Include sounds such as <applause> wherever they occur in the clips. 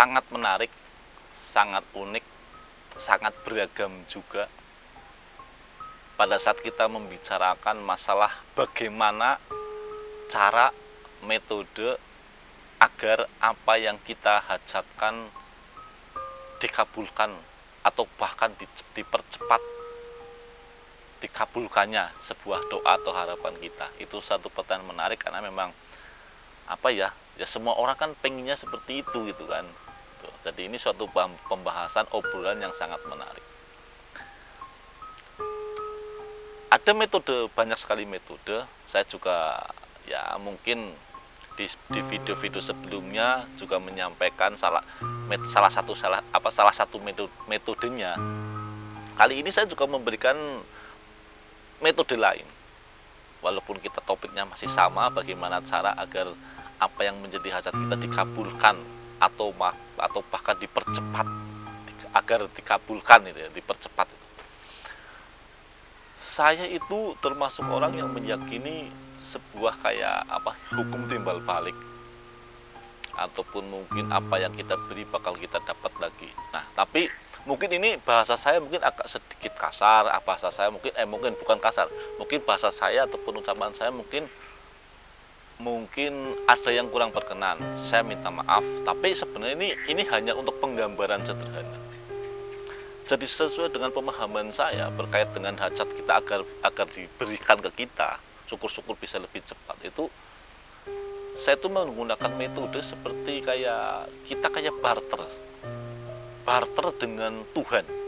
sangat menarik, sangat unik, sangat beragam juga. Pada saat kita membicarakan masalah bagaimana cara, metode agar apa yang kita hajatkan dikabulkan atau bahkan dipercepat dikabulkannya sebuah doa atau harapan kita itu satu pertanyaan menarik karena memang apa ya ya semua orang kan pengennya seperti itu gitu kan jadi ini suatu pembahasan obrolan yang sangat menarik. Ada metode banyak sekali metode. Saya juga ya mungkin di video-video sebelumnya juga menyampaikan salah met, salah satu salah apa salah satu metode, metodenya. Kali ini saya juga memberikan metode lain. Walaupun kita topiknya masih sama, bagaimana cara agar apa yang menjadi hajat kita dikabulkan atau atau bahkan dipercepat agar dikabulkan itu ya, dipercepat. Saya itu termasuk orang yang meyakini sebuah kayak apa hukum timbal balik ataupun mungkin apa yang kita beri bakal kita dapat lagi. Nah, tapi mungkin ini bahasa saya mungkin agak sedikit kasar ah, bahasa saya mungkin eh mungkin bukan kasar mungkin bahasa saya ataupun ucapan saya mungkin mungkin ada yang kurang berkenan. Saya minta maaf tapi sebenarnya ini ini hanya untuk penggambaran sederhana. Jadi sesuai dengan pemahaman saya berkait dengan hajat kita agar agar diberikan ke kita syukur-syukur bisa lebih cepat itu saya itu menggunakan metode seperti kayak kita kayak barter. Barter dengan Tuhan.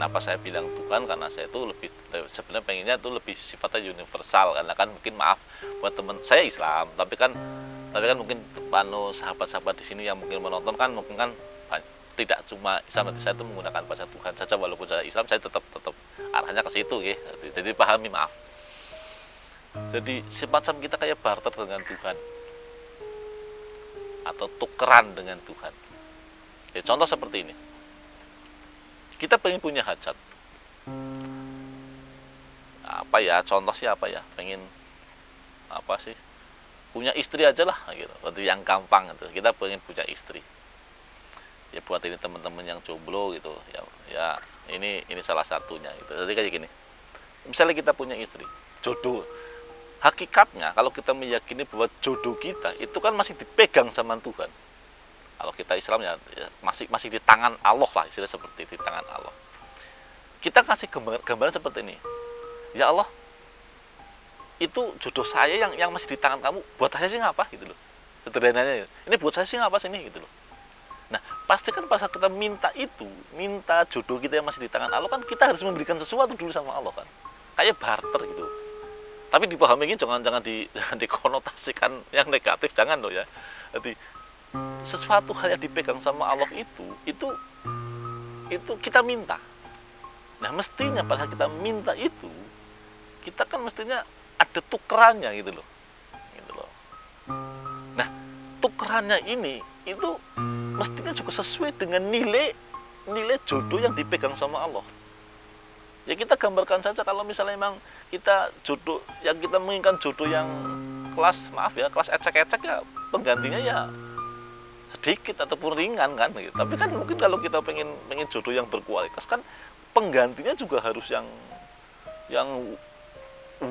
Kenapa saya bilang Tuhan? Karena saya itu lebih sebenarnya pengennya itu lebih sifatnya universal karena kan mungkin maaf buat teman saya Islam, tapi kan tapi kan mungkin panu sahabat-sahabat di sini yang mungkin menonton kan mungkin kan tidak cuma Islam saya itu menggunakan bahasa Tuhan saja walaupun saya Islam saya tetap tetap arahnya ke situ ya. Jadi pahami maaf. Jadi semacam kita kayak barter dengan Tuhan atau tukeran dengan Tuhan. Ya, contoh seperti ini. Kita pengen punya hajat. Apa ya? Contoh sih apa ya? Pengen apa sih? Punya istri aja lah gitu. Berarti yang gampang gitu. Kita pengen punya istri. Ya buat ini teman-teman yang jomblo gitu. Ya, ya ini ini salah satunya gitu. Jadi kayak gini. Misalnya kita punya istri, jodoh. Hakikatnya kalau kita meyakini bahwa jodoh kita itu kan masih dipegang sama Tuhan kalau kita Islam ya, ya masih masih di tangan Allah lah istilah seperti di tangan Allah. Kita kasih gambaran, gambaran seperti ini. Ya Allah itu jodoh saya yang yang masih di tangan kamu buat saya sih ngapa gitu loh. Sederhananya ini buat saya sih ngapa sini gitu loh. Nah pasti kan pas kita minta itu minta jodoh kita yang masih di tangan Allah kan kita harus memberikan sesuatu dulu sama Allah kan. Kayak barter gitu. Tapi dipahami ini jangan jangan di <laughs> jangan dikonotasikan yang negatif jangan loh ya. Jadi sesuatu hal yang dipegang sama Allah itu itu itu kita minta. Nah mestinya pada kita minta itu kita kan mestinya ada tukerannya gitu loh gitu loh. Nah tukerannya ini itu mestinya juga sesuai dengan nilai nilai jodoh yang dipegang sama Allah. Ya kita gambarkan saja kalau misalnya memang kita jodoh yang kita menginginkan jodoh yang kelas maaf ya kelas ecek-ecek ya penggantinya ya sedikit ataupun ringan kan gitu. tapi kan mungkin kalau kita pengen pengen jodoh yang berkualitas kan penggantinya juga harus yang yang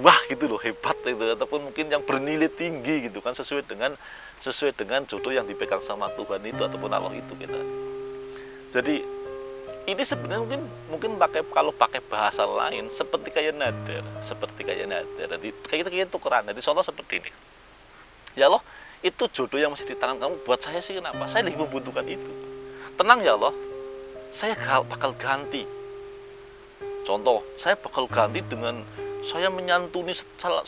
wah gitu loh hebat itu ataupun mungkin yang bernilai tinggi gitu kan sesuai dengan sesuai dengan jodoh yang dipegang sama Tuhan itu ataupun Allah itu kita. Jadi ini sebenarnya mungkin mungkin pakai kalau pakai bahasa lain seperti kayak nader seperti kayak nader jadi kayak kita kayak tukeran. Jadi contoh seperti ini. Ya Allah itu jodoh yang masih di tangan kamu. Buat saya sih kenapa? Saya lagi membutuhkan itu. Tenang ya Allah. Saya bakal ganti. Contoh saya bakal ganti dengan saya menyantuni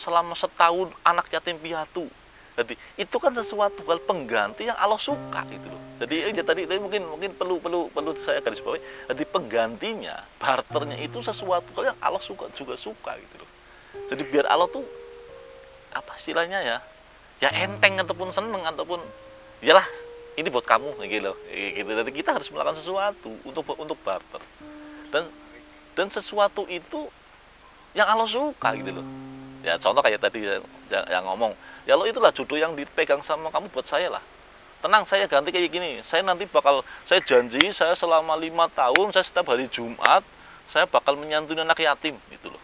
selama setahun anak yatim piatu. Jadi itu kan sesuatu hal pengganti yang Allah suka itu loh. Jadi ya, tadi, tadi mungkin mungkin perlu perlu perlu saya garis bawahi jadi penggantinya barternya itu sesuatu hal yang Allah suka juga suka gitu loh. Jadi biar Allah tuh apa istilahnya ya ya enteng ataupun seneng ataupun iyalah ini buat kamu gitu. Gitu. Jadi kita harus melakukan sesuatu untuk untuk barter. Dan dan sesuatu itu yang Allah suka gitu loh. Ya contoh kayak tadi yang, yang ngomong ya lo itulah jodoh yang dipegang sama kamu buat saya lah. Tenang saya ganti kayak gini. Saya nanti bakal saya janji saya selama lima tahun saya setiap hari Jumat saya bakal menyantuni anak yatim gitu loh.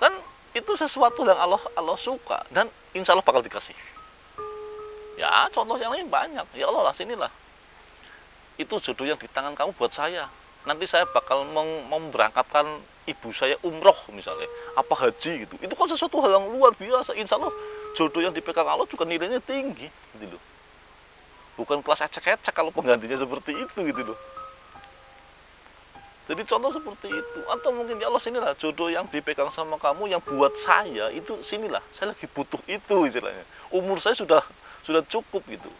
Kan itu sesuatu yang Allah Allah suka dan insya Allah bakal dikasih. Ya contoh yang lain banyak. Ya Allah lah sinilah. Itu jodoh yang di tangan kamu buat saya. Nanti saya bakal memberangkatkan ibu saya umroh misalnya. Apa haji gitu. Itu kan sesuatu hal yang luar biasa. Insya Allah jodoh yang dipegang Allah juga nilainya tinggi gitu loh. Bukan kelas ecek-ecek kalau penggantinya seperti itu gitu loh jadi contoh seperti itu atau mungkin ya Allah sinilah jodoh yang dipegang sama kamu yang buat saya itu sinilah saya lagi butuh itu istilahnya umur saya sudah sudah cukup gitu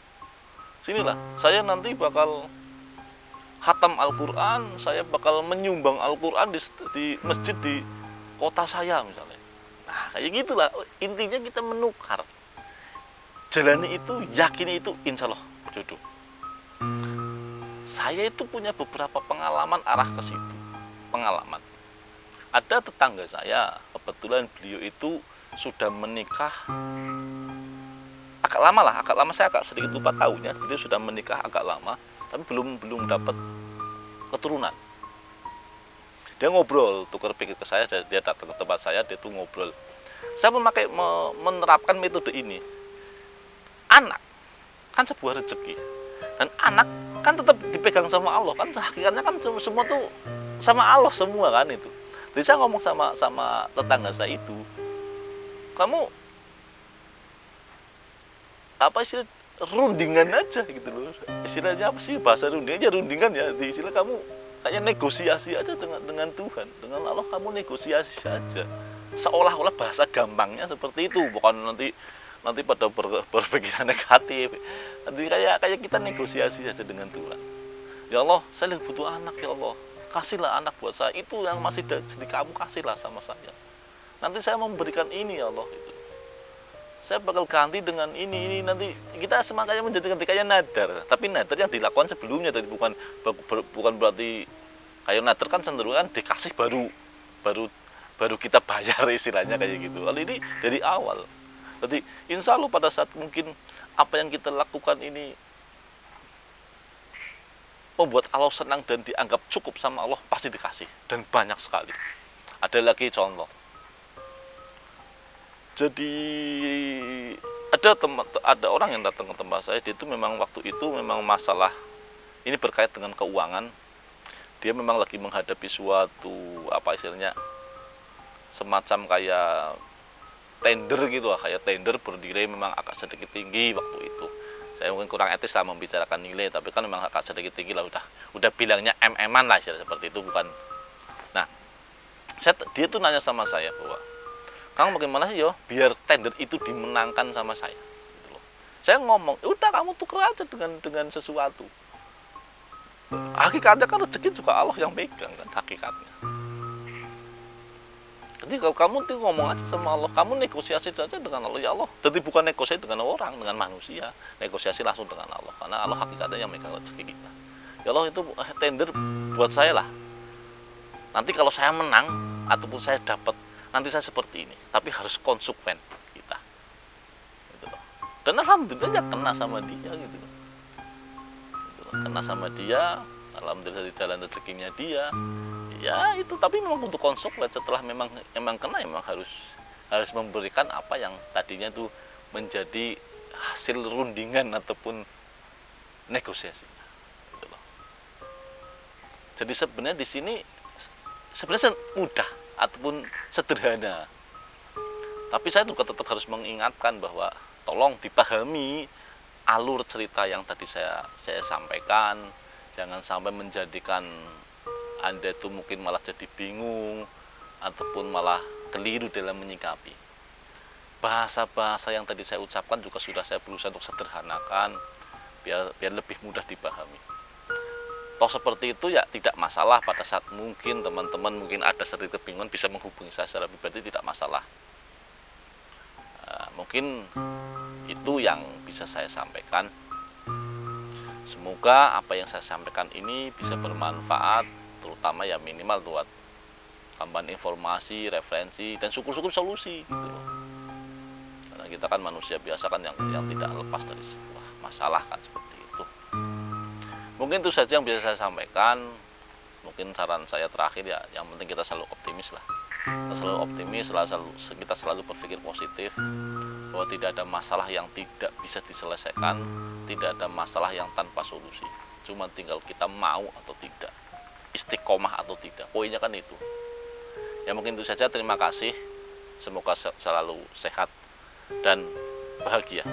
sinilah saya nanti bakal hatam Al-Quran, saya bakal menyumbang Al-Quran di, di masjid di kota saya misalnya. Nah, kayak gitulah. Intinya kita menukar. Jalani itu, yakini itu, insya Allah jodoh. Saya itu punya beberapa pengalaman arah ke situ. Pengalaman. Ada tetangga saya, kebetulan beliau itu sudah menikah agak lama lah, agak lama saya agak sedikit lupa tahunnya. Beliau sudah menikah agak lama tapi belum belum dapat keturunan dia ngobrol tukar pikir ke saya dia datang ke tempat saya dia tuh ngobrol saya memakai menerapkan metode ini anak kan sebuah rezeki dan anak kan tetap dipegang sama Allah kan hakikatnya kan semua tuh sama Allah semua kan itu. Jadi saya ngomong sama sama tetangga saya itu kamu apa sih rundingan aja gitu loh. Istilahnya apa sih bahasa rundingan aja rundingan ya. Di istilah kamu kayak negosiasi aja dengan dengan Tuhan dengan Allah kamu negosiasi saja. Seolah-olah bahasa gampangnya seperti itu bukan nanti nanti pada ber, berpikiran negatif. Nanti kayak kayak kita negosiasi saja dengan Tuhan. Ya Allah saya butuh anak ya Allah. Kasihlah anak buat saya. Itu yang masih di kamu kasihlah sama saya. Nanti saya memberikan ini ya Allah itu saya bakal ganti dengan ini ini. Nanti kita semakanya menjadikan kayak nadar tapi nadar yang dilakukan sebelumnya tadi bukan bukan berarti kayak nadar kan cenderung kan dikasih baru. Baru baru kita bayar istilahnya kayak gitu. Kalau ini dari awal jadi insya Allah pada saat mungkin apa yang kita lakukan ini membuat Allah senang dan dianggap cukup sama Allah pasti dikasih. Dan banyak sekali. Ada lagi contoh. Jadi ada teman ada orang yang datang ke tempat saya dia itu memang waktu itu memang masalah ini berkait dengan keuangan. Dia memang lagi menghadapi suatu apa istilahnya semacam kayak tender gitu lah. Kayak tender berdiri memang agak sedikit tinggi waktu itu. Saya mungkin kurang etis lah membicarakan nilai tapi kan memang agak sedikit tinggi lah. Udah udah bilangnya mm-an lah seperti itu bukan. Nah saya, dia tuh nanya sama saya bahwa Kang bagaimana sih yo? Biar tender itu dimenangkan sama saya. Gitu loh. saya ngomong ya udah kamu tuker aja dengan dengan sesuatu. Hakikatnya kan rezeki juga Allah yang pegang kan hakikatnya jadi kalau kamu tuh ngomong aja sama Allah kamu negosiasi saja dengan Allah ya Allah jadi bukan negosiasi dengan orang dengan manusia negosiasi langsung dengan Allah karena Allah hakikatnya yang megang rezeki kita ya Allah itu tender buat saya lah nanti kalau saya menang ataupun saya dapat nanti saya seperti ini tapi harus konsekuen kita gitu loh. dan alhamdulillah ya kena sama dia gitu loh. Gitu loh. kena sama dia alhamdulillah di jalan rezekinya dia ya itu tapi memang untuk konsekuen setelah memang memang kena memang harus harus memberikan apa yang tadinya itu menjadi hasil rundingan ataupun negosiasi gitu jadi sebenarnya di sini sebenarnya mudah ataupun sederhana. Tapi saya juga tetap harus mengingatkan bahwa tolong dipahami alur cerita yang tadi saya saya sampaikan. Jangan sampai menjadikan Anda itu mungkin malah jadi bingung ataupun malah keliru dalam menyikapi. Bahasa-bahasa yang tadi saya ucapkan juga sudah saya berusaha untuk sederhanakan biar biar lebih mudah dipahami. Toh seperti itu ya tidak masalah pada saat mungkin teman-teman mungkin ada sedikit kebingungan bisa menghubungi saya secara pribadi tidak masalah. Uh, mungkin itu yang bisa saya sampaikan semoga apa yang saya sampaikan ini bisa bermanfaat terutama ya minimal buat tambahan informasi referensi dan syukur-syukur solusi gitu loh. Kita kan manusia biasa kan yang yang tidak lepas dari sebuah masalah kan seperti itu. Mungkin itu saja yang bisa saya sampaikan. Mungkin saran saya terakhir ya yang penting kita selalu optimis lah. Kita selalu optimis selalu kita selalu berpikir positif bahwa tidak ada masalah yang tidak bisa diselesaikan tidak ada masalah yang tanpa solusi. Cuma tinggal kita mau atau tidak istiqomah atau tidak. Poinnya kan itu. Ya mungkin itu saja. Terima kasih. Semoga selalu sehat dan bahagia